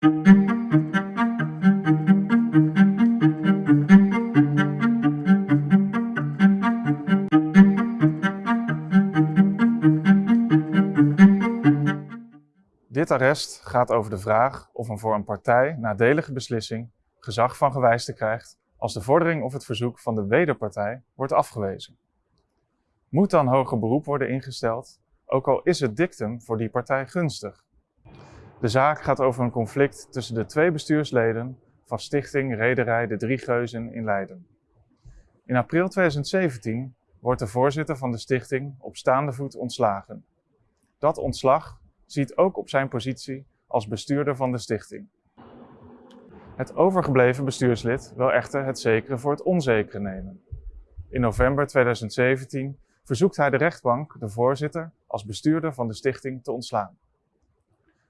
Dit arrest gaat over de vraag of een voor een partij nadelige beslissing gezag van gewijste krijgt als de vordering of het verzoek van de wederpartij wordt afgewezen. Moet dan hoger beroep worden ingesteld, ook al is het dictum voor die partij gunstig? De zaak gaat over een conflict tussen de twee bestuursleden van Stichting Rederij De Drie Geuzen in Leiden. In april 2017 wordt de voorzitter van de stichting op staande voet ontslagen. Dat ontslag ziet ook op zijn positie als bestuurder van de stichting. Het overgebleven bestuurslid wil echter het zekere voor het onzekere nemen. In november 2017 verzoekt hij de rechtbank de voorzitter als bestuurder van de stichting te ontslaan.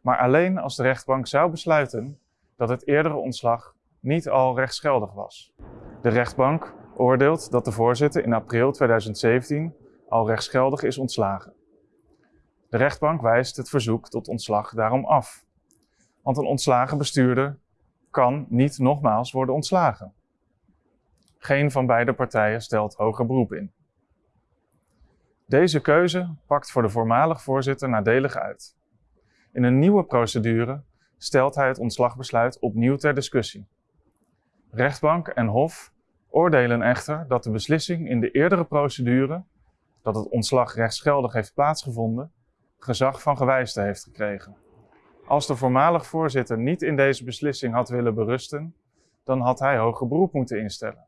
Maar alleen als de rechtbank zou besluiten dat het eerdere ontslag niet al rechtsgeldig was. De rechtbank oordeelt dat de voorzitter in april 2017 al rechtsgeldig is ontslagen. De rechtbank wijst het verzoek tot ontslag daarom af. Want een ontslagen bestuurder kan niet nogmaals worden ontslagen. Geen van beide partijen stelt hoger beroep in. Deze keuze pakt voor de voormalig voorzitter nadelig uit. In een nieuwe procedure stelt hij het ontslagbesluit opnieuw ter discussie. Rechtbank en Hof oordelen echter dat de beslissing in de eerdere procedure, dat het ontslag rechtsgeldig heeft plaatsgevonden, gezag van gewijste heeft gekregen. Als de voormalig voorzitter niet in deze beslissing had willen berusten, dan had hij hoger beroep moeten instellen.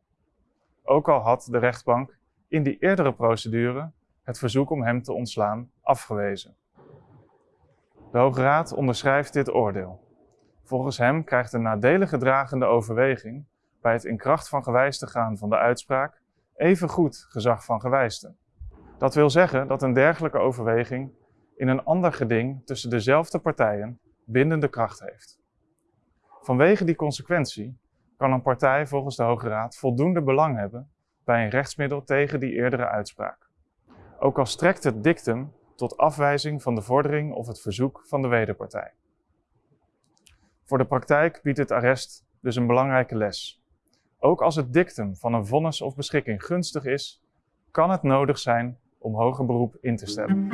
Ook al had de rechtbank in die eerdere procedure het verzoek om hem te ontslaan afgewezen. De Hoge Raad onderschrijft dit oordeel. Volgens hem krijgt de nadelige dragende overweging bij het in kracht van gewijste gaan van de uitspraak even goed gezag van gewijste. Dat wil zeggen dat een dergelijke overweging in een ander geding tussen dezelfde partijen bindende kracht heeft. Vanwege die consequentie kan een partij volgens de Hoge Raad voldoende belang hebben bij een rechtsmiddel tegen die eerdere uitspraak. Ook al strekt het dictum tot afwijzing van de vordering of het verzoek van de wederpartij. Voor de praktijk biedt het arrest dus een belangrijke les. Ook als het dictum van een vonnis of beschikking gunstig is, kan het nodig zijn om hoger beroep in te stellen.